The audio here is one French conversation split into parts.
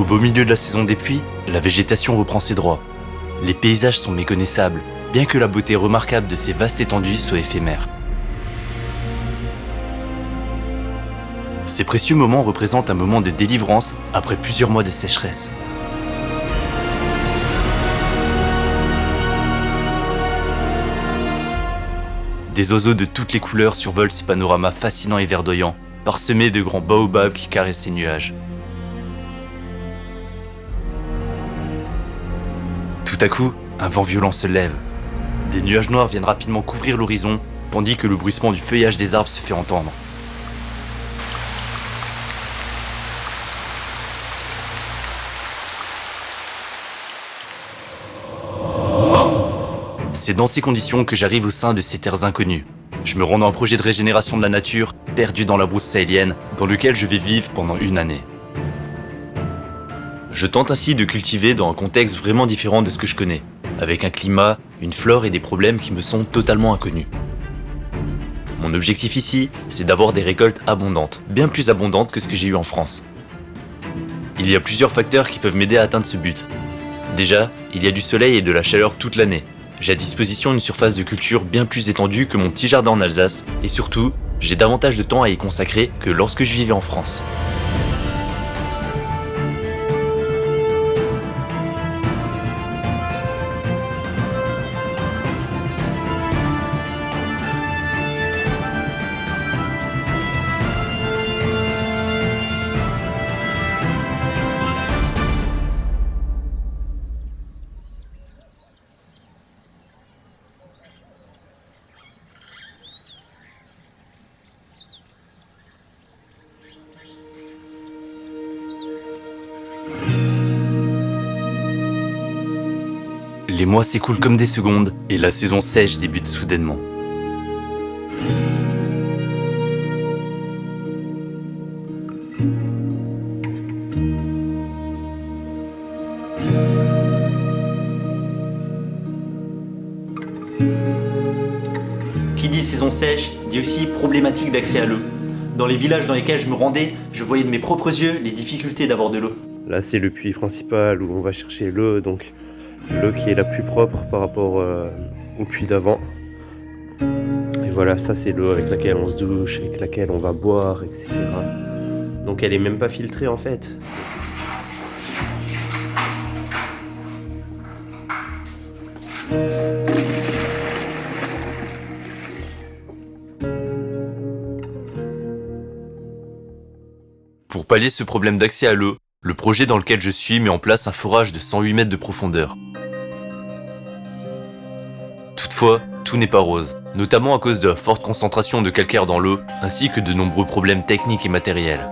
Au beau milieu de la saison des pluies, la végétation reprend ses droits. Les paysages sont méconnaissables, bien que la beauté remarquable de ces vastes étendues soit éphémère. Ces précieux moments représentent un moment de délivrance après plusieurs mois de sécheresse. Des oiseaux de toutes les couleurs survolent ces panoramas fascinants et verdoyants, parsemés de grands baobabs qui caressent ces nuages. À coup, un vent violent se lève. Des nuages noirs viennent rapidement couvrir l'horizon, tandis que le bruissement du feuillage des arbres se fait entendre. C'est dans ces conditions que j'arrive au sein de ces terres inconnues. Je me rends dans un projet de régénération de la nature, perdu dans la brousse sahélienne, dans lequel je vais vivre pendant une année. Je tente ainsi de cultiver dans un contexte vraiment différent de ce que je connais, avec un climat, une flore et des problèmes qui me sont totalement inconnus. Mon objectif ici, c'est d'avoir des récoltes abondantes, bien plus abondantes que ce que j'ai eu en France. Il y a plusieurs facteurs qui peuvent m'aider à atteindre ce but. Déjà, il y a du soleil et de la chaleur toute l'année, j'ai à disposition une surface de culture bien plus étendue que mon petit jardin en Alsace, et surtout, j'ai davantage de temps à y consacrer que lorsque je vivais en France. Les mois s'écoulent comme des secondes et la saison sèche débute soudainement. Qui dit saison sèche dit aussi problématique d'accès à l'eau. Dans les villages dans lesquels je me rendais, je voyais de mes propres yeux les difficultés d'avoir de l'eau. Là, c'est le puits principal où on va chercher l'eau, donc l'eau qui est la plus propre par rapport euh, au puits d'avant. Et voilà, ça c'est l'eau avec laquelle on se douche, avec laquelle on va boire, etc. Donc elle est même pas filtrée en fait. Pour pallier ce problème d'accès à l'eau, le projet dans lequel je suis met en place un forage de 108 mètres de profondeur. Tout n'est pas rose, notamment à cause de la forte concentration de calcaire dans l'eau, ainsi que de nombreux problèmes techniques et matériels.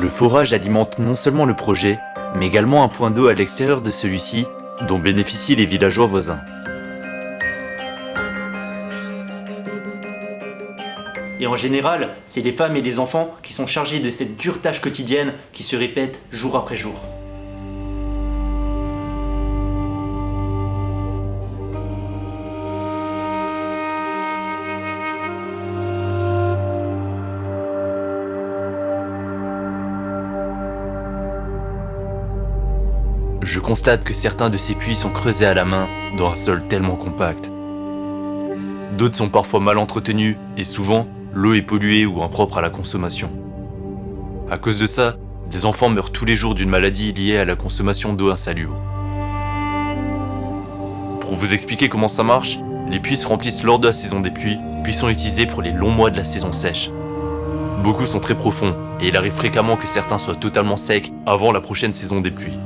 Le forage alimente non seulement le projet, mais également un point d'eau à l'extérieur de celui-ci, dont bénéficient les villageois voisins. Et en général, c'est les femmes et les enfants qui sont chargés de cette dure tâche quotidienne qui se répète jour après jour. Je constate que certains de ces puits sont creusés à la main dans un sol tellement compact. D'autres sont parfois mal entretenus et souvent, l'eau est polluée ou impropre à la consommation. À cause de ça, des enfants meurent tous les jours d'une maladie liée à la consommation d'eau insalubre. Pour vous expliquer comment ça marche, les puits se remplissent lors de la saison des pluies, puis sont utilisés pour les longs mois de la saison sèche. Beaucoup sont très profonds, et il arrive fréquemment que certains soient totalement secs avant la prochaine saison des pluies.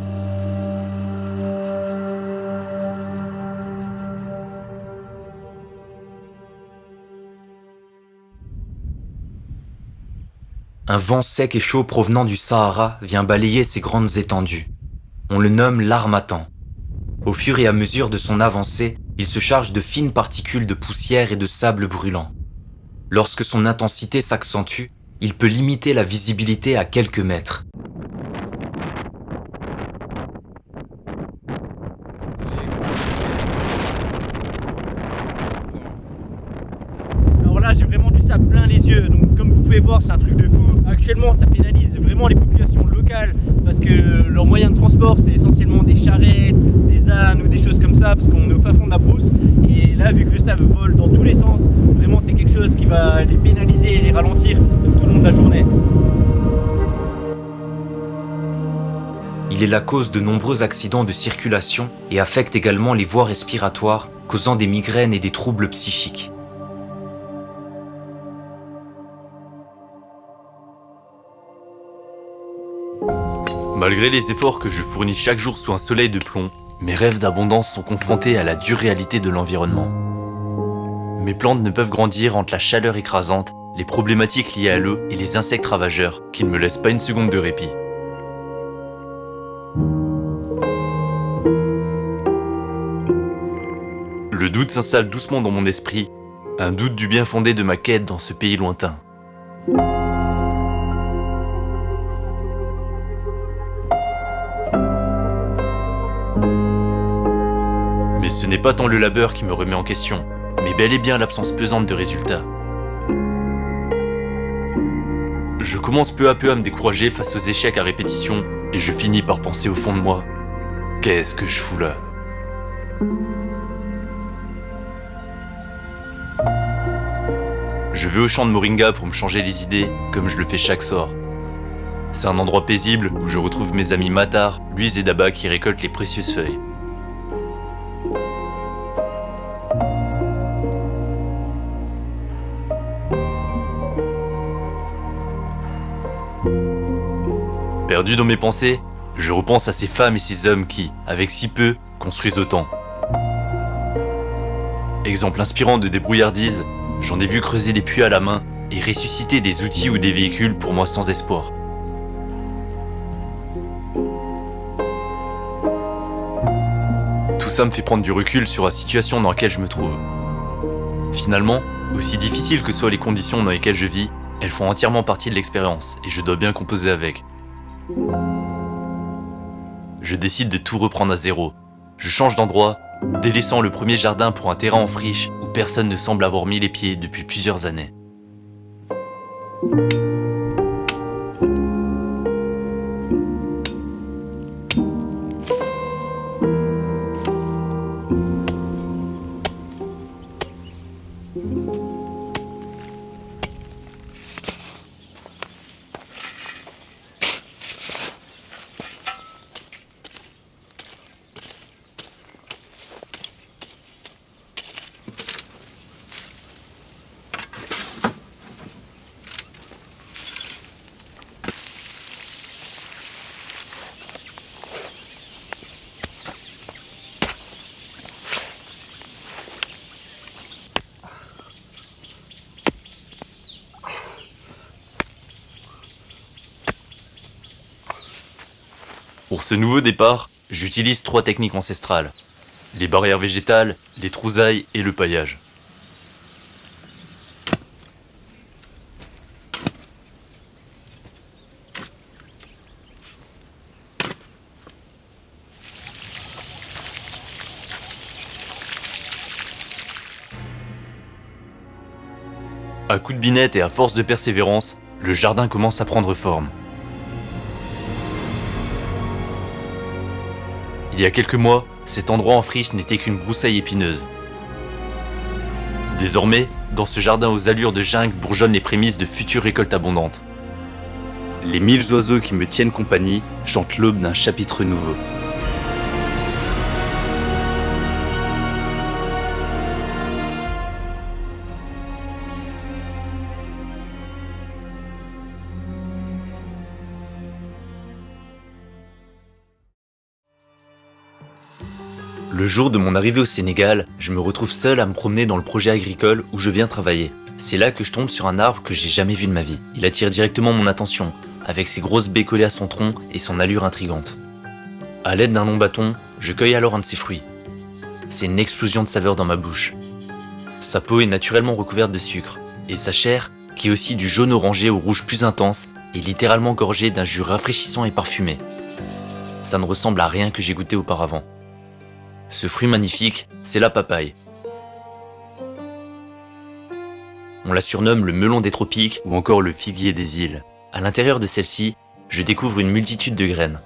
Un vent sec et chaud provenant du Sahara vient balayer ces grandes étendues. On le nomme l'armatan. Au fur et à mesure de son avancée, il se charge de fines particules de poussière et de sable brûlant. Lorsque son intensité s'accentue, il peut limiter la visibilité à quelques mètres. Alors là, j'ai vraiment du sable plein les yeux. Donc comme vous pouvez voir, c'est un truc de fou. Actuellement, ça pénalise vraiment les populations locales parce que leur moyen de transport, c'est essentiellement des charrettes, des ânes ou des choses comme ça parce qu'on est au fin fond de la brousse. Et là, vu que le staff vole dans tous les sens, vraiment c'est quelque chose qui va les pénaliser et les ralentir tout au long de la journée. Il est la cause de nombreux accidents de circulation et affecte également les voies respiratoires, causant des migraines et des troubles psychiques. Malgré les efforts que je fournis chaque jour sous un soleil de plomb, mes rêves d'abondance sont confrontés à la dure réalité de l'environnement. Mes plantes ne peuvent grandir entre la chaleur écrasante, les problématiques liées à l'eau et les insectes ravageurs qui ne me laissent pas une seconde de répit. Le doute s'installe doucement dans mon esprit, un doute du bien fondé de ma quête dans ce pays lointain. Mais ce n'est pas tant le labeur qui me remet en question, mais bel et bien l'absence pesante de résultats. Je commence peu à peu à me décourager face aux échecs à répétition, et je finis par penser au fond de moi, qu'est-ce que je fous là? Je vais au champ de Moringa pour me changer les idées, comme je le fais chaque soir. C'est un endroit paisible où je retrouve mes amis Matar, Luis et Daba qui récoltent les précieuses feuilles. Perdu dans mes pensées, je repense à ces femmes et ces hommes qui, avec si peu, construisent autant. Exemple inspirant de débrouillardise, j'en ai vu creuser des puits à la main et ressusciter des outils ou des véhicules pour moi sans espoir. Tout ça me fait prendre du recul sur la situation dans laquelle je me trouve. Finalement, aussi difficiles que soient les conditions dans lesquelles je vis, elles font entièrement partie de l'expérience et je dois bien composer avec. Je décide de tout reprendre à zéro. Je change d'endroit, délaissant le premier jardin pour un terrain en friche où personne ne semble avoir mis les pieds depuis plusieurs années. Pour ce nouveau départ, j'utilise trois techniques ancestrales. Les barrières végétales, les trousailles et le paillage. À coups de binette et à force de persévérance, le jardin commence à prendre forme. Il y a quelques mois, cet endroit en friche n'était qu'une broussaille épineuse. Désormais, dans ce jardin aux allures de jungle bourgeonnent les prémices de futures récoltes abondantes. Les mille oiseaux qui me tiennent compagnie chantent l'aube d'un chapitre nouveau. Le jour de mon arrivée au Sénégal, je me retrouve seul à me promener dans le projet agricole où je viens travailler. C'est là que je tombe sur un arbre que j'ai jamais vu de ma vie. Il attire directement mon attention, avec ses grosses baies collées à son tronc et son allure intrigante. À l'aide d'un long bâton, je cueille alors un de ses fruits. C'est une explosion de saveur dans ma bouche. Sa peau est naturellement recouverte de sucre, et sa chair, qui est aussi du jaune orangé au rouge plus intense, est littéralement gorgée d'un jus rafraîchissant et parfumé. Ça ne ressemble à rien que j'ai goûté auparavant. Ce fruit magnifique, c'est la papaye. On la surnomme le melon des tropiques ou encore le figuier des îles. À l'intérieur de celle-ci, je découvre une multitude de graines.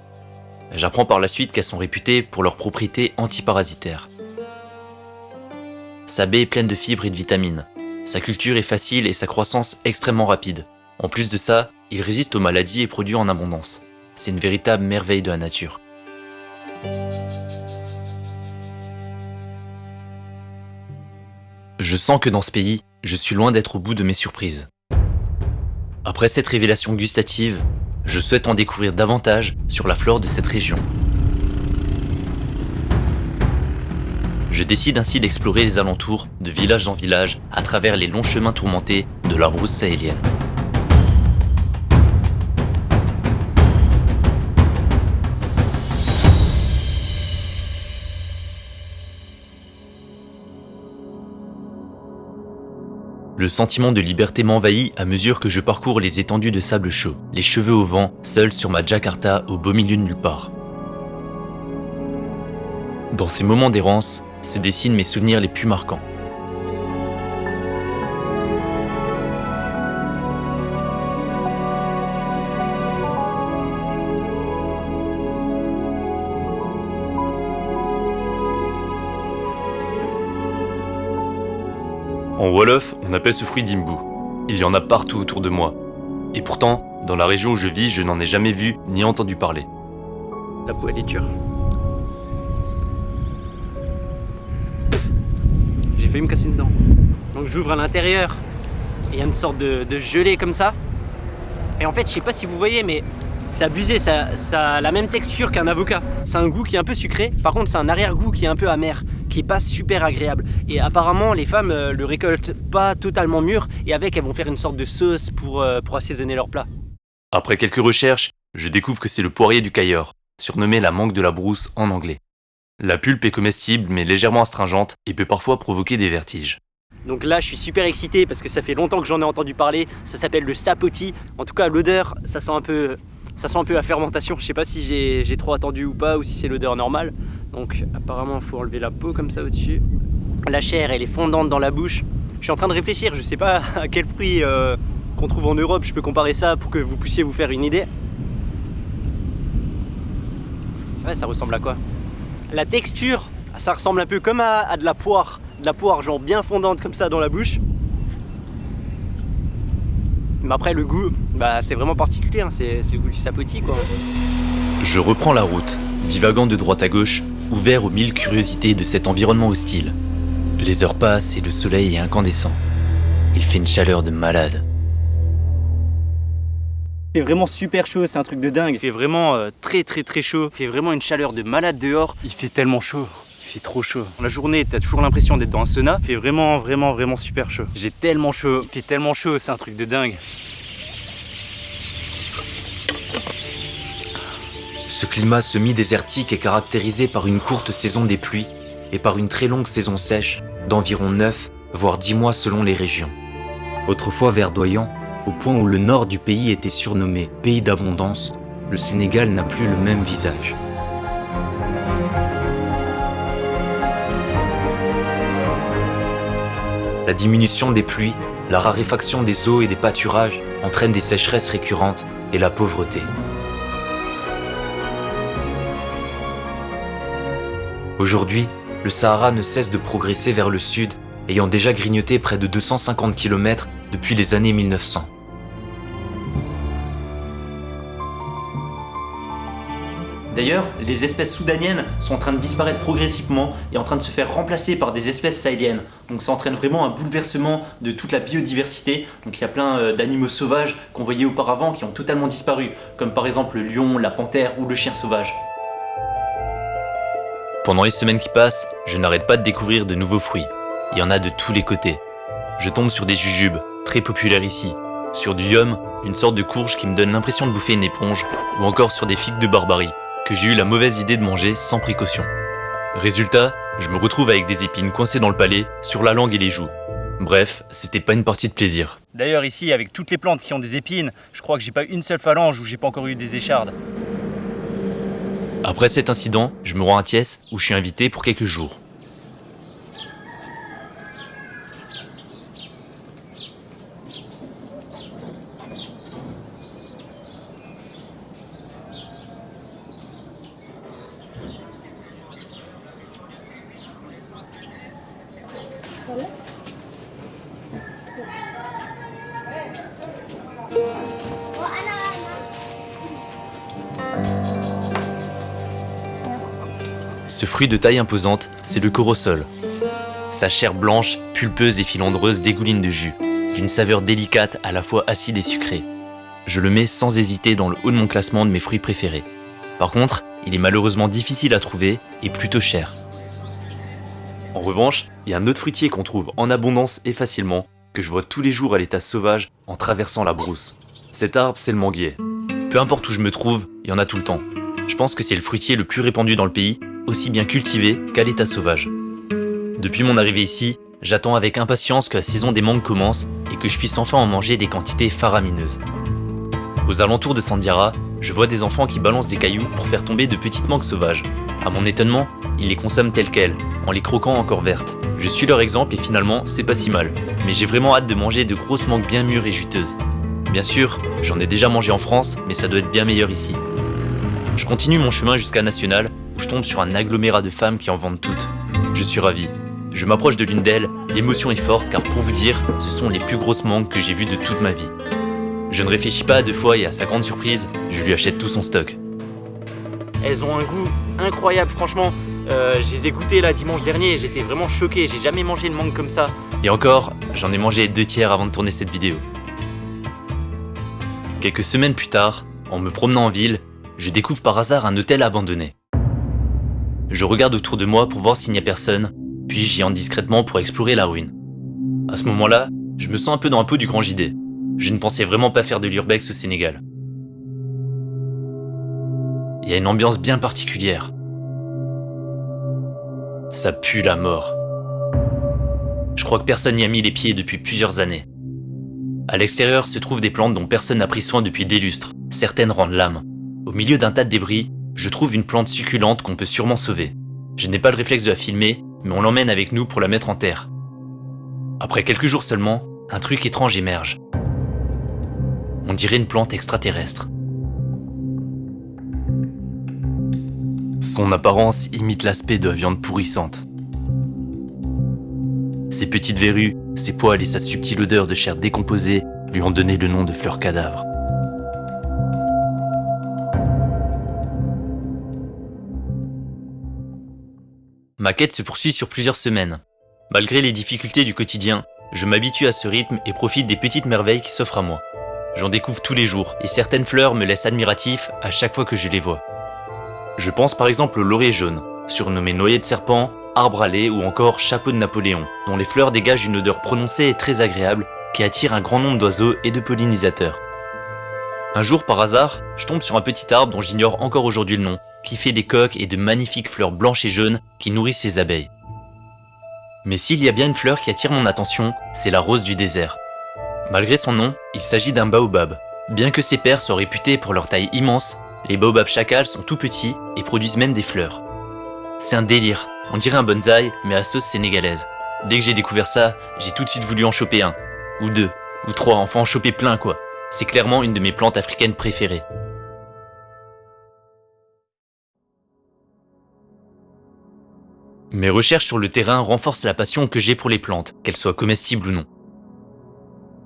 J'apprends par la suite qu'elles sont réputées pour leurs propriétés antiparasitaires. Sa baie est pleine de fibres et de vitamines. Sa culture est facile et sa croissance extrêmement rapide. En plus de ça, il résiste aux maladies et produit en abondance. C'est une véritable merveille de la nature. Je sens que dans ce pays, je suis loin d'être au bout de mes surprises. Après cette révélation gustative, je souhaite en découvrir davantage sur la flore de cette région. Je décide ainsi d'explorer les alentours, de village en village, à travers les longs chemins tourmentés de la brousse sahélienne. Le sentiment de liberté m'envahit à mesure que je parcours les étendues de sable chaud, les cheveux au vent, seul sur ma Jakarta au beau milieu de nulle part. Dans ces moments d'errance se dessinent mes souvenirs les plus marquants. En Wolof, on appelle ce fruit d'imbu. Il y en a partout autour de moi. Et pourtant, dans la région où je vis, je n'en ai jamais vu ni entendu parler. La peau elle est dure. J'ai failli me casser une. Donc j'ouvre à l'intérieur. Il y a une sorte de, de gelée comme ça. Et en fait, je sais pas si vous voyez, mais c'est abusé, ça, ça a la même texture qu'un avocat. C'est un goût qui est un peu sucré, par contre c'est un arrière-goût qui est un peu amer, qui est pas super agréable. Et apparemment les femmes euh, le récoltent pas totalement mûr, et avec elles vont faire une sorte de sauce pour, euh, pour assaisonner leur plat. Après quelques recherches, je découvre que c'est le poirier du Cailleur, surnommé la mangue de la brousse en anglais. La pulpe est comestible mais légèrement astringente et peut parfois provoquer des vertiges. Donc là je suis super excité parce que ça fait longtemps que j'en ai entendu parler, ça s'appelle le sapoti. En tout cas l'odeur, ça sent un peu ça sent un peu la fermentation. Je sais pas si j'ai trop attendu ou pas ou si c'est l'odeur normale. Donc apparemment il faut enlever la peau comme ça au-dessus. La chair elle est fondante dans la bouche. Je suis en train de réfléchir, je sais pas à quel fruit euh, qu'on trouve en Europe je peux comparer ça pour que vous puissiez vous faire une idée. C'est vrai ça ressemble à quoi? La texture, ça ressemble un peu comme à, à de la poire. De la poire genre bien fondante comme ça dans la bouche. Mais après le goût, bah, c'est vraiment particulier, hein. c'est le goût du sapoti quoi. Je reprends la route, divagant de droite à gauche, ouvert aux mille curiosités de cet environnement hostile. Les heures passent et le soleil est incandescent. Il fait une chaleur de malade. Il fait vraiment super chaud, c'est un truc de dingue. Il fait vraiment euh, très très très chaud. Il fait vraiment une chaleur de malade dehors. Il fait tellement chaud. Il fait trop chaud. La journée, t'as toujours l'impression d'être dans un sauna. Il fait vraiment vraiment vraiment super chaud. J'ai tellement chaud. Il fait tellement chaud, c'est un truc de dingue. Ce climat semi-désertique est caractérisé par une courte saison des pluies et par une très longue saison sèche d'environ 9 voire 10 mois selon les régions. Autrefois verdoyant, au point où le nord du pays était surnommé pays d'abondance, le Sénégal n'a plus le même visage. La diminution des pluies, la raréfaction des eaux et des pâturages entraînent des sécheresses récurrentes et la pauvreté. Aujourd'hui, le Sahara ne cesse de progresser vers le sud, ayant déjà grignoté près de 250 km depuis les années 1900. D'ailleurs, les espèces soudaniennes sont en train de disparaître progressivement et en train de se faire remplacer par des espèces sahéliennes. Donc ça entraîne vraiment un bouleversement de toute la biodiversité. Donc il y a plein euh, d'animaux sauvages qu'on voyait auparavant qui ont totalement disparu, comme par exemple le lion, la panthère ou le chien sauvage. Pendant les semaines qui passent, je n'arrête pas de découvrir de nouveaux fruits. Il y en a de tous les côtés. Je tombe sur des jujubes, très populaires ici, sur du yum, une sorte de courge qui me donne l'impression de bouffer une éponge, ou encore sur des figues de barbarie, que j'ai eu la mauvaise idée de manger sans précaution. Résultat, je me retrouve avec des épines coincées dans le palais, sur la langue et les joues. Bref, c'était pas une partie de plaisir. D'ailleurs ici, avec toutes les plantes qui ont des épines, je crois que j'ai pas une seule phalange où j'ai pas encore eu des échardes. Après cet incident, je me rends à Thiès où je suis invité pour quelques jours. De taille imposante, c'est le corosol. Sa chair blanche, pulpeuse et filandreuse dégouline de jus, d'une saveur délicate à la fois acide et sucrée. Je le mets sans hésiter dans le haut de mon classement de mes fruits préférés. Par contre, il est malheureusement difficile à trouver et plutôt cher. En revanche, il y a un autre fruitier qu'on trouve en abondance et facilement, que je vois tous les jours à l'état sauvage en traversant la brousse. Cet arbre, c'est le manguier. Peu importe où je me trouve, il y en a tout le temps. Je pense que c'est le fruitier le plus répandu dans le pays, aussi bien cultivé qu'à l'état sauvage. Depuis mon arrivée ici, j'attends avec impatience que la saison des mangues commence et que je puisse enfin en manger des quantités faramineuses. Aux alentours de Sandiara, je vois des enfants qui balancent des cailloux pour faire tomber de petites mangues sauvages. À mon étonnement, ils les consomment telles quelles, en les croquant encore vertes. Je suis leur exemple et finalement, c'est pas si mal. Mais j'ai vraiment hâte de manger de grosses mangues bien mûres et juteuses. Bien sûr, j'en ai déjà mangé en France, mais ça doit être bien meilleur ici. Je continue mon chemin jusqu'à National, je tombe sur un agglomérat de femmes qui en vendent toutes. Je suis ravi. Je m'approche de l'une d'elles, l'émotion est forte car pour vous dire, ce sont les plus grosses mangues que j'ai vues de toute ma vie. Je ne réfléchis pas à deux fois et à sa grande surprise, je lui achète tout son stock. Elles ont un goût incroyable, franchement. Euh, je les ai goûtées là dimanche dernier et j'étais vraiment choqué. J'ai jamais mangé une mangue comme ça. Et encore, j'en ai mangé deux tiers avant de tourner cette vidéo. Quelques semaines plus tard, en me promenant en ville, je découvre par hasard un hôtel abandonné. Je regarde autour de moi pour voir s'il n'y a personne, puis j'y entre discrètement pour explorer la ruine. À ce moment-là, je me sens un peu dans un pot du grand JD. Je ne pensais vraiment pas faire de l'urbex au Sénégal. Il y a une ambiance bien particulière. Ça pue la mort. Je crois que personne n'y a mis les pieds depuis plusieurs années. À l'extérieur se trouvent des plantes dont personne n'a pris soin depuis des lustres. Certaines rendent l'âme. Au milieu d'un tas de débris, je trouve une plante succulente qu'on peut sûrement sauver. Je n'ai pas le réflexe de la filmer, mais on l'emmène avec nous pour la mettre en terre. Après quelques jours seulement, un truc étrange émerge. On dirait une plante extraterrestre. Son apparence imite l'aspect de la viande pourrissante. Ses petites verrues, ses poils et sa subtile odeur de chair décomposée lui ont donné le nom de fleur cadavre. Ma quête se poursuit sur plusieurs semaines. Malgré les difficultés du quotidien, je m'habitue à ce rythme et profite des petites merveilles qui s'offrent à moi. J'en découvre tous les jours, et certaines fleurs me laissent admiratif à chaque fois que je les vois. Je pense par exemple au laurier jaune, surnommé noyer de serpent, arbre à lait ou encore chapeau de Napoléon, dont les fleurs dégagent une odeur prononcée et très agréable qui attire un grand nombre d'oiseaux et de pollinisateurs. Un jour, par hasard, je tombe sur un petit arbre dont j'ignore encore aujourd'hui le nom, qui fait des coques et de magnifiques fleurs blanches et jaunes qui nourrissent ses abeilles. Mais s'il y a bien une fleur qui attire mon attention, c'est la rose du désert. Malgré son nom, il s'agit d'un baobab. Bien que ses pères soient réputés pour leur taille immense, les baobabs chacals sont tout petits et produisent même des fleurs. C'est un délire, on dirait un bonsaï mais à sauce sénégalaise. Dès que j'ai découvert ça, j'ai tout de suite voulu en choper un, ou deux, ou trois, enfin en choper plein quoi. C'est clairement une de mes plantes africaines préférées. Mes recherches sur le terrain renforcent la passion que j'ai pour les plantes, qu'elles soient comestibles ou non.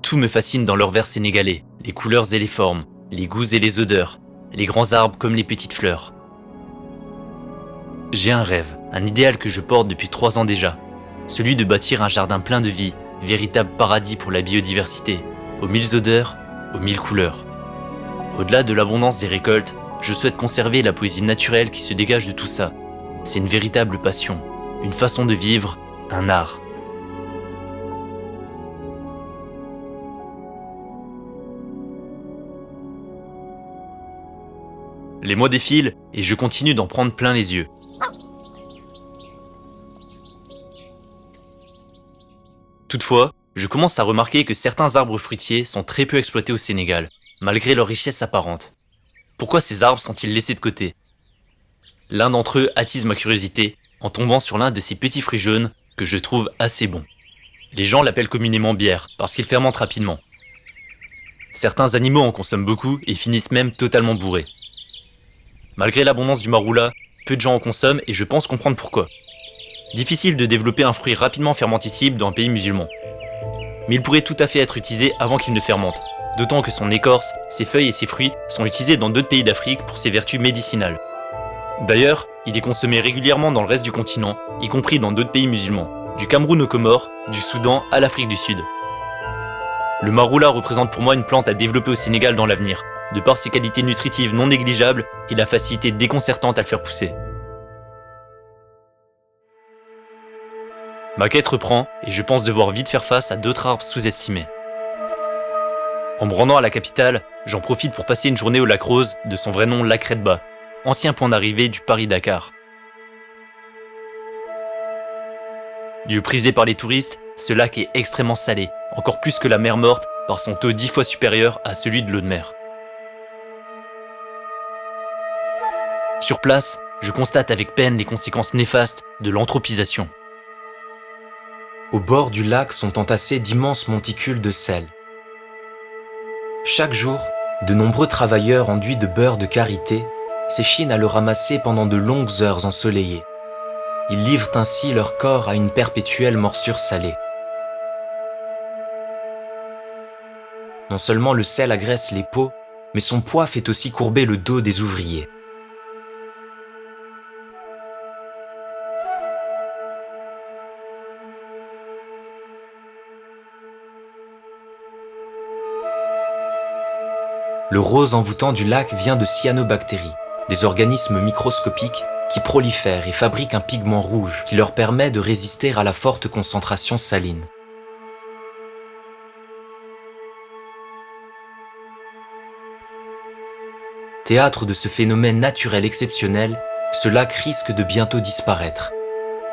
Tout me fascine dans leur vert sénégalais, les couleurs et les formes, les goûts et les odeurs, les grands arbres comme les petites fleurs. J'ai un rêve, un idéal que je porte depuis trois ans déjà, celui de bâtir un jardin plein de vie, véritable paradis pour la biodiversité, aux mille odeurs, aux mille couleurs. Au-delà de l'abondance des récoltes, je souhaite conserver la poésie naturelle qui se dégage de tout ça. C'est une véritable passion, une façon de vivre, un art. Les mois défilent et je continue d'en prendre plein les yeux. Toutefois, je commence à remarquer que certains arbres fruitiers sont très peu exploités au Sénégal, malgré leur richesse apparente. Pourquoi ces arbres sont-ils laissés de côté? L'un d'entre eux attise ma curiosité en tombant sur l'un de ces petits fruits jaunes que je trouve assez bon. Les gens l'appellent communément bière parce qu'il fermente rapidement. Certains animaux en consomment beaucoup et finissent même totalement bourrés. Malgré l'abondance du maroula, peu de gens en consomment et je pense comprendre pourquoi. Difficile de développer un fruit rapidement fermenticible dans un pays musulman. Mais il pourrait tout à fait être utilisé avant qu'il ne fermente, d'autant que son écorce, ses feuilles et ses fruits sont utilisés dans d'autres pays d'Afrique pour ses vertus médicinales. D'ailleurs, il est consommé régulièrement dans le reste du continent, y compris dans d'autres pays musulmans, du Cameroun aux Comores, du Soudan à l'Afrique du Sud. Le maroula représente pour moi une plante à développer au Sénégal dans l'avenir, de par ses qualités nutritives non négligeables et la facilité déconcertante à le faire pousser. Ma quête reprend et je pense devoir vite faire face à d'autres arbres sous-estimés. En me rendant à la capitale, j'en profite pour passer une journée au lac Rose, de son vrai nom Lac Redba, ancien point d'arrivée du Paris-Dakar. Lieu prisé par les touristes, ce lac est extrêmement salé, encore plus que la mer morte par son taux dix fois supérieur à celui de l'eau de mer. Sur place, je constate avec peine les conséquences néfastes de l'anthropisation. Au bord du lac sont entassés d'immenses monticules de sel. Chaque jour, de nombreux travailleurs enduits de beurre de karité s'échinent à le ramasser pendant de longues heures ensoleillées. Ils livrent ainsi leur corps à une perpétuelle morsure salée. Non seulement le sel agresse les peaux, mais son poids fait aussi courber le dos des ouvriers. Le rose envoûtant du lac vient de cyanobactéries, des organismes microscopiques qui prolifèrent et fabriquent un pigment rouge qui leur permet de résister à la forte concentration saline. Théâtre de ce phénomène naturel exceptionnel, ce lac risque de bientôt disparaître.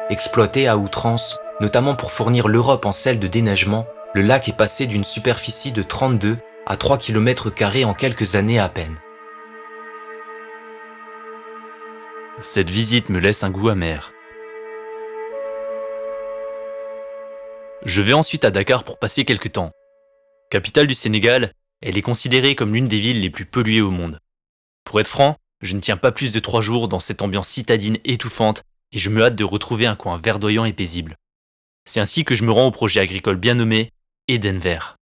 Exploité à outrance, notamment pour fournir l'Europe en sel de déneigement, le lac est passé d'une superficie de 32 à 3 km en quelques années à peine. Cette visite me laisse un goût amer. Je vais ensuite à Dakar pour passer quelques temps. Capitale du Sénégal, elle est considérée comme l'une des villes les plus polluées au monde. Pour être franc, je ne tiens pas plus de trois jours dans cette ambiance citadine étouffante et je me hâte de retrouver un coin verdoyant et paisible. C'est ainsi que je me rends au projet agricole bien nommé Eden Vert.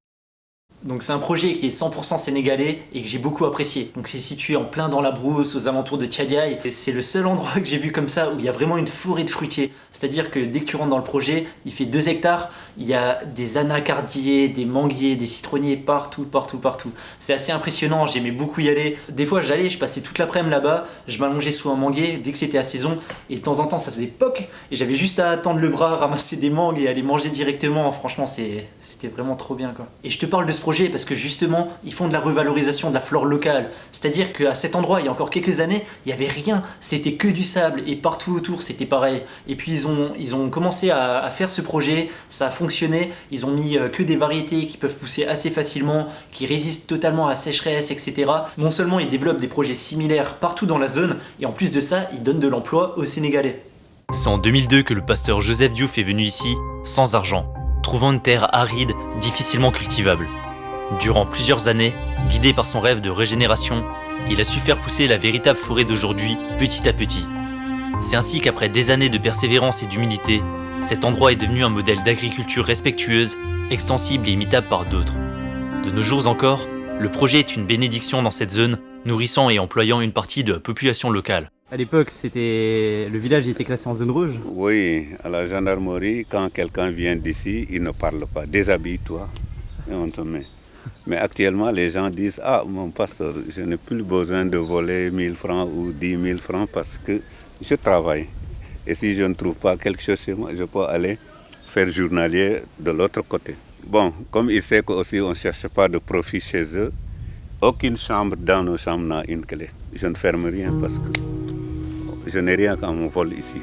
Donc c'est un projet qui est 100% sénégalais et que j'ai beaucoup apprécié. Donc c'est situé en plein dans la brousse, aux alentours de Tchadiaï. Et c'est le seul endroit que j'ai vu comme ça où il y a vraiment une forêt de fruitiers. C'est-à-dire que dès que tu rentres dans le projet, il fait 2 hectares, il y a des anacardiers, des manguiers, des citronniers partout, partout, partout. C'est assez impressionnant, j'aimais beaucoup y aller. Des fois j'allais, je passais toute l'après-midi là-bas, je m'allongeais sous un manguier dès que c'était à saison. Et de temps en temps ça faisait poc et j'avais juste à attendre le bras, ramasser des mangues et aller manger directement. Franchement c'était vraiment trop bien quoi. Et je te parle de ce projet parce que justement, ils font de la revalorisation de la flore locale. C'est-à-dire qu'à cet endroit, il y a encore quelques années, il n'y avait rien. C'était que du sable et partout autour, c'était pareil. Et puis ils ont, ils ont commencé à, faire ce projet, ça a fonctionné. Ils ont mis euh, que des variétés qui peuvent pousser assez facilement, qui résistent totalement à la sécheresse, etc. Non seulement ils développent des projets similaires partout dans la zone, et en plus de ça, ils donnent de l'emploi aux Sénégalais. C'est en 2002 que le pasteur Joseph Diouf est venu ici, sans argent, trouvant une terre aride, difficilement cultivable. Durant plusieurs années, guidé par son rêve de régénération, il a su faire pousser la véritable forêt d'aujourd'hui petit à petit. C'est ainsi qu'après des années de persévérance et d'humilité, cet endroit est devenu un modèle d'agriculture respectueuse, extensible et imitable par d'autres. De nos jours encore, le projet est une bénédiction dans cette zone, nourrissant et employant une partie de la population locale. À l'époque, c'était le village était classé en zone rouge Oui, à la gendarmerie, quand quelqu'un vient d'ici, il ne parle pas. Déshabille-toi et on te met. Mais actuellement, les gens disent Ah, mon pasteur, je n'ai plus besoin de voler 1000 francs ou 10 000 francs parce que je travaille. Et si je ne trouve pas quelque chose chez moi, je peux aller faire journalier de l'autre côté. Bon, comme il sait qu'aussi on ne cherche pas de profit chez eux, aucune chambre dans nos chambres n'a une clé. Je ne ferme rien parce que je n'ai rien quand on vole ici.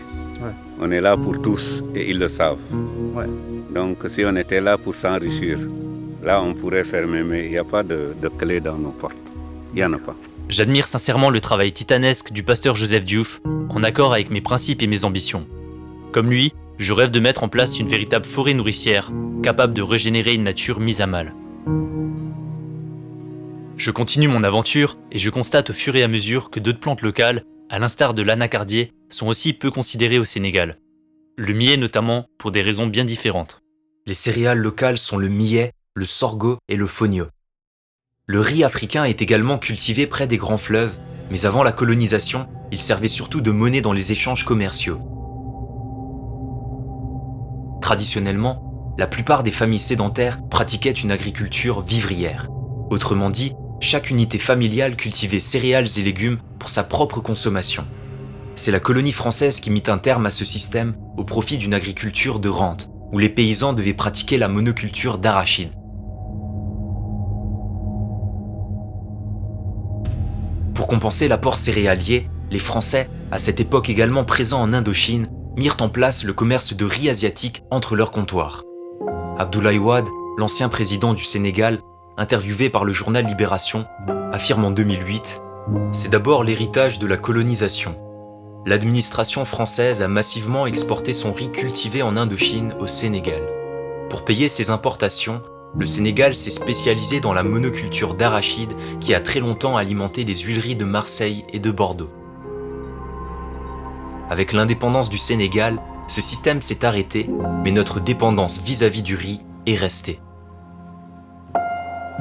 On est là pour tous et ils le savent. Donc si on était là pour s'enrichir, Là, on pourrait fermer, mais il n'y a pas de, clé dans nos portes. Il n'y en a pas. J'admire sincèrement le travail titanesque du pasteur Joseph Diouf, en accord avec mes principes et mes ambitions. Comme lui, je rêve de mettre en place une véritable forêt nourricière, capable de régénérer une nature mise à mal. Je continue mon aventure et je constate au fur et à mesure que d'autres plantes locales, à l'instar de l'anacardier, sont aussi peu considérées au Sénégal. Le millet notamment, pour des raisons bien différentes. Les céréales locales sont le millet, le sorgho et le fonio. Le riz africain est également cultivé près des grands fleuves, mais avant la colonisation, il servait surtout de monnaie dans les échanges commerciaux. Traditionnellement, la plupart des familles sédentaires pratiquaient une agriculture vivrière. Autrement dit, chaque unité familiale cultivait céréales et légumes pour sa propre consommation. C'est la colonie française qui mit un terme à ce système au profit d'une agriculture de rente, où les paysans devaient pratiquer la monoculture d'arachides. Pour compenser l'apport céréalier, les Français, à cette époque également présents en Indochine, mirent en place le commerce de riz asiatique entre leurs comptoirs. Abdoulaye Wade, l'ancien président du Sénégal, interviewé par le journal Libération, affirme en 2008 « C'est d'abord l'héritage de la colonisation. L'administration française a massivement exporté son riz cultivé en Indochine au Sénégal. Pour payer ses importations, le Sénégal s'est spécialisé dans la monoculture d'arachides qui a très longtemps alimenté les huileries de Marseille et de Bordeaux. Avec l'indépendance du Sénégal, ce système s'est arrêté, mais notre dépendance vis-à-vis -vis du riz est restée.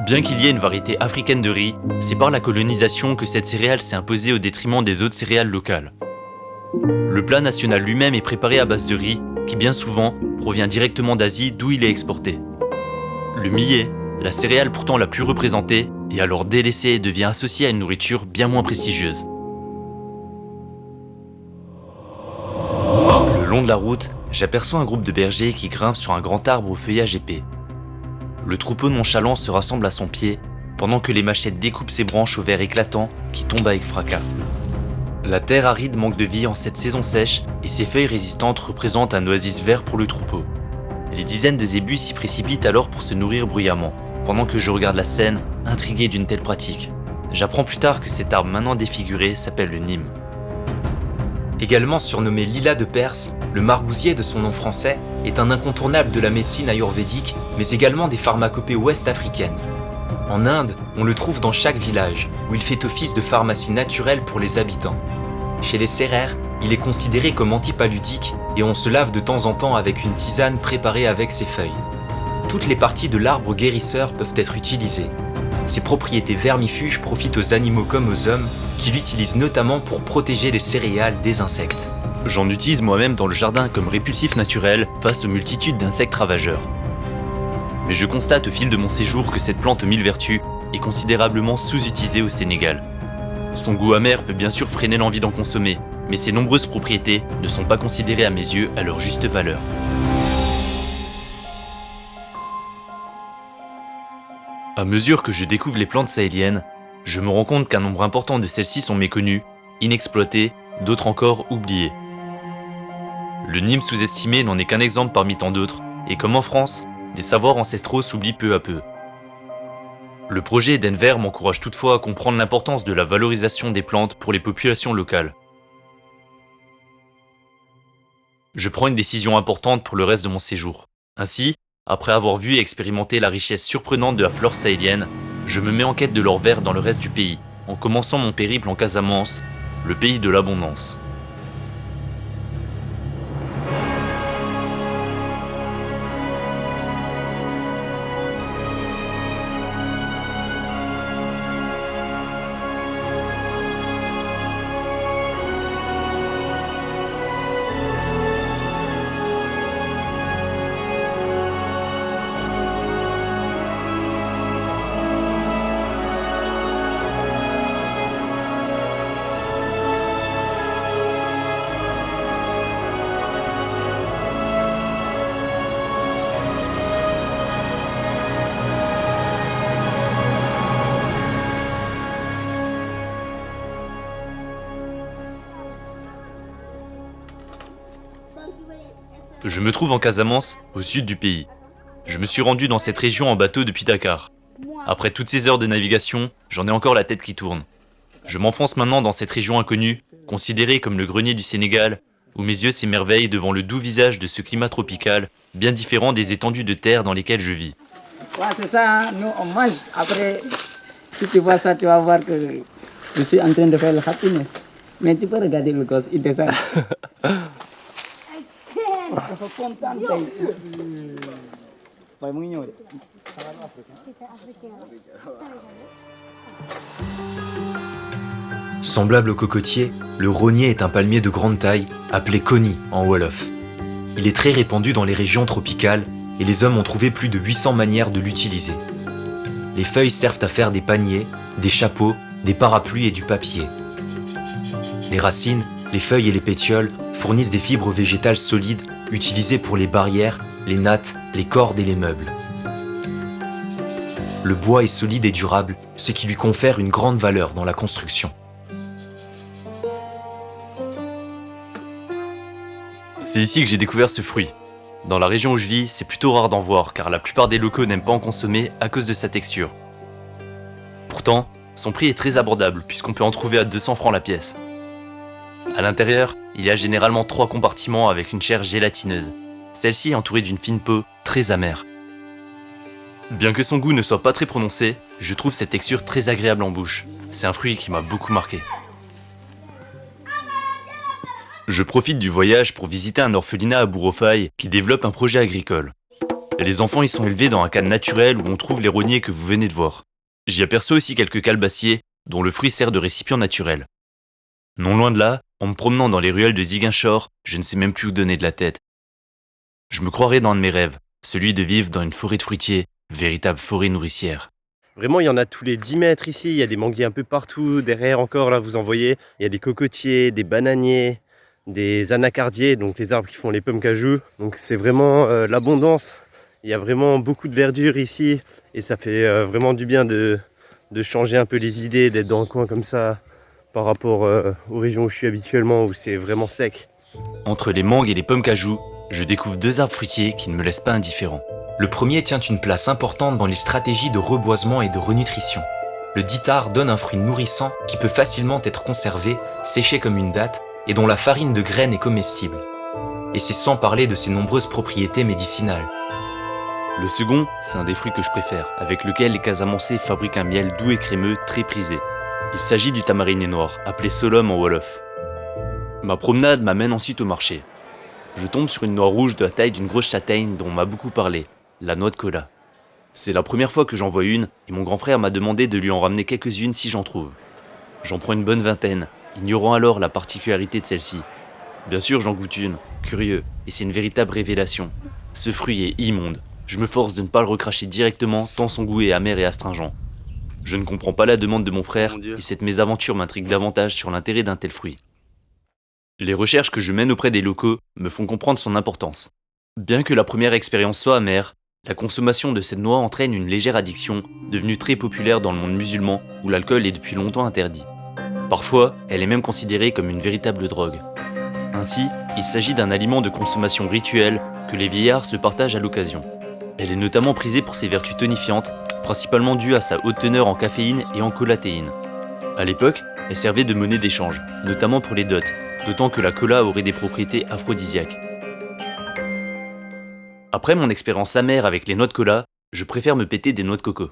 Bien qu'il y ait une variété africaine de riz, c'est par la colonisation que cette céréale s'est imposée au détriment des autres céréales locales. Le plat national lui-même est préparé à base de riz, qui bien souvent provient directement d'Asie d'où il est exporté. Le millet, la céréale pourtant la plus représentée, est alors délaissée et devient associée à une nourriture bien moins prestigieuse. Le long de la route, j'aperçois un groupe de bergers qui grimpent sur un grand arbre au feuillage épais. Le troupeau nonchalant se rassemble à son pied, pendant que les machettes découpent ses branches au vert éclatant qui tombent avec fracas. La terre aride manque de vie en cette saison sèche et ses feuilles résistantes représentent un oasis vert pour le troupeau. Les dizaines de zébus s'y précipitent alors pour se nourrir bruyamment, pendant que je regarde la scène, intrigué d'une telle pratique. J'apprends plus tard que cet arbre maintenant défiguré s'appelle le Nîmes. Également surnommé Lila de Perse, le margousier de son nom français est un incontournable de la médecine ayurvédique, mais également des pharmacopées ouest-africaines. En Inde, on le trouve dans chaque village, où il fait office de pharmacie naturelle pour les habitants. Chez les Sérères, il est considéré comme antipaludique et on se lave de temps en temps avec une tisane préparée avec ses feuilles. Toutes les parties de l'arbre guérisseur peuvent être utilisées. Ses propriétés vermifuges profitent aux animaux comme aux hommes, qui l'utilisent notamment pour protéger les céréales des insectes. J'en utilise moi-même dans le jardin comme répulsif naturel face aux multitudes d'insectes ravageurs. Mais je constate au fil de mon séjour que cette plante mille vertus est considérablement sous-utilisée au Sénégal. Son goût amer peut bien sûr freiner l'envie d'en consommer, mais ses nombreuses propriétés ne sont pas considérées à mes yeux à leur juste valeur. À mesure que je découvre les plantes sahéliennes, je me rends compte qu'un nombre important de celles-ci sont méconnues, inexploitées, d'autres encore oubliées. Le Nîmes sous-estimé n'en est qu'un exemple parmi tant d'autres, et comme en France, des savoirs ancestraux s'oublient peu à peu. Le projet d'Enver m'encourage toutefois à comprendre l'importance de la valorisation des plantes pour les populations locales. Je prends une décision importante pour le reste de mon séjour. Ainsi, après avoir vu et expérimenté la richesse surprenante de la flore sahélienne, je me mets en quête de l'or vert dans le reste du pays, en commençant mon périple en Casamance, le pays de l'abondance. Je me trouve en Casamance, au sud du pays. Je me suis rendu dans cette région en bateau depuis Dakar. Après toutes ces heures de navigation, j'en ai encore la tête qui tourne. Je m'enfonce maintenant dans cette région inconnue, considérée comme le grenier du Sénégal, où mes yeux s'émerveillent devant le doux visage de ce climat tropical, bien différent des étendues de terre dans lesquelles je vis. Ouais, c'est ça, hein. nous on mange. Après, si tu vois ça, tu vas voir que je suis en train de faire le happiness. Mais tu peux regarder le gosse, il descend. dafa kontaan tey waaye mu ngi ñëw de Semblable au cocotier, le rognier est un palmier de grande taille, appelé koni en Wolof. Il est très répandu dans les régions tropicales et les hommes ont trouvé plus de 800 manières de l'utiliser. Les feuilles servent à faire des paniers, des chapeaux, des parapluies et du papier. Les racines, les feuilles et les pétioles fournissent des fibres végétales solides utilisées pour les barrières, les nattes, les cordes et les meubles. Le bois est solide et durable, ce qui lui confère une grande valeur dans la construction. C'est ici que j'ai découvert ce fruit. Dans la région où je vis, c'est plutôt rare d'en voir car la plupart des locaux n'aiment pas en consommer à cause de sa texture. Pourtant, son prix est très abordable puisqu'on peut en trouver à 200 francs la pièce. À l'intérieur, il y a généralement trois compartiments avec une chair gélatineuse. Celle-ci est entourée d'une fine peau très amère. Bien que son goût ne soit pas très prononcé, je trouve cette texture très agréable en bouche. C'est un fruit qui m'a beaucoup marqué. Je profite du voyage pour visiter un orphelinat à Bourrofaille qui développe un projet agricole. Les enfants y sont élevés dans un cadre naturel où on trouve les rogniers que vous venez de voir. J'y aperçois aussi quelques calebassiers dont le fruit sert de récipient naturel. Non loin de là, en me promenant dans les ruelles de Ziguinchor, je ne sais même plus où donner de la tête. Je me croirais dans un de mes rêves, celui de vivre dans une forêt de fruitiers, véritable forêt nourricière. Vraiment, il y en a tous les 10 mètres ici. Il y a des manguiers un peu partout. Derrière encore, là, vous en voyez. Il y a des cocotiers, des bananiers, des anacardiers, donc les arbres qui font les pommes cajou. Donc c'est vraiment euh, l'abondance. Il y a vraiment beaucoup de verdure ici. Et ça fait euh, vraiment du bien de, de changer un peu les idées, d'être dans un coin comme ça par rapport euh, aux régions où je suis habituellement, où c'est vraiment sec. Entre les mangues et les pommes cajou, je découvre deux arbres fruitiers qui ne me laissent pas indifférent. Le premier tient une place importante dans les stratégies de reboisement et de renutrition. Le ditar donne un fruit nourrissant qui peut facilement être conservé, séché comme une date, et dont la farine de graines est comestible. Et c'est sans parler de ses nombreuses propriétés médicinales. Le second, c'est un des fruits que je préfère, avec lequel les Casamançais fabriquent un miel doux et crémeux très prisé. Il s'agit du tamariné noir, appelé solum en Wolof. Ma promenade m'amène ensuite au marché. Je tombe sur une noix rouge de la taille d'une grosse châtaigne dont on m'a beaucoup parlé, la noix de cola. C'est la première fois que j'en vois une et mon grand frère m'a demandé de lui en ramener quelques-unes si j'en trouve. J'en prends une bonne vingtaine, ignorant alors la particularité de celle-ci. Bien sûr, j'en goûte une, curieux, et c'est une véritable révélation. Ce fruit est immonde. Je me force de ne pas le recracher directement tant son goût est amer et astringent. Je ne comprends pas la demande de mon frère et cette mésaventure m'intrigue davantage sur l'intérêt d'un tel fruit. Les recherches que je mène auprès des locaux me font comprendre son importance. Bien que la première expérience soit amère, la consommation de cette noix entraîne une légère addiction, devenue très populaire dans le monde musulman où l'alcool est depuis longtemps interdit. Parfois, elle est même considérée comme une véritable drogue. Ainsi, il s'agit d'un aliment de consommation rituelle que les vieillards se partagent à l'occasion. Elle est notamment prisée pour ses vertus tonifiantes, principalement dues à sa haute teneur en caféine et en colatéine. À l'époque, elle servait de monnaie d'échange, notamment pour les dots, d'autant que la cola aurait des propriétés aphrodisiaques. Après mon expérience amère avec les noix de cola, je préfère me péter des noix de coco.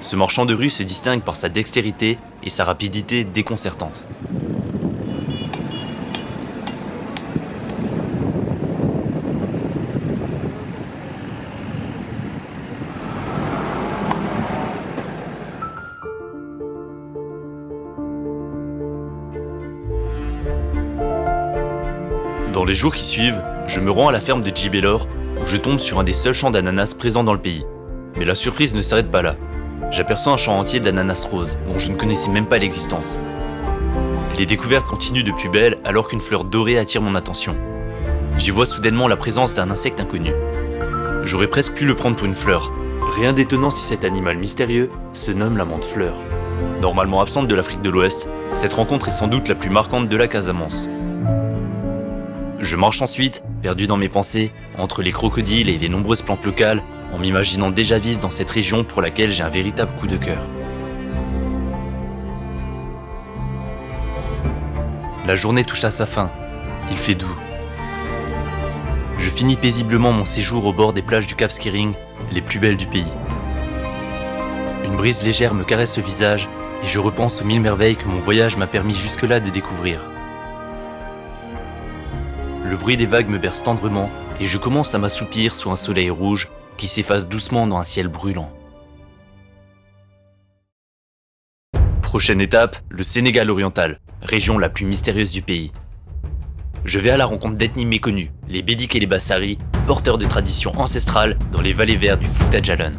Ce marchand de rue se distingue par sa dextérité et sa rapidité déconcertante. Les jours qui suivent, je me rends à la ferme de Gibelor où je tombe sur un des seuls champs d'ananas présents dans le pays. Mais la surprise ne s'arrête pas là. J'aperçois un champ entier d'ananas roses dont je ne connaissais même pas l'existence. Les découvertes continuent de plus belle alors qu'une fleur dorée attire mon attention. J'y vois soudainement la présence d'un insecte inconnu. J'aurais presque pu le prendre pour une fleur. Rien d'étonnant si cet animal mystérieux se nomme la menthe fleur. Normalement absente de l'Afrique de l'Ouest, cette rencontre est sans doute la plus marquante de la Casamance. Je marche ensuite, perdu dans mes pensées, entre les crocodiles et les nombreuses plantes locales, en m'imaginant déjà vivre dans cette région pour laquelle j'ai un véritable coup de cœur. La journée touche à sa fin. Il fait doux. Je finis paisiblement mon séjour au bord des plages du Cap Skiring, les plus belles du pays. Une brise légère me caresse le visage et je repense aux mille merveilles que mon voyage m'a permis jusque-là de découvrir. Le bruit des vagues me berce tendrement et je commence à m'assoupir sous un soleil rouge qui s'efface doucement dans un ciel brûlant. Prochaine étape, le Sénégal oriental, région la plus mystérieuse du pays. Je vais à la rencontre d'ethnies méconnues, les Bédik et les Bassari, porteurs de traditions ancestrales dans les vallées vertes du Fouta Djallon.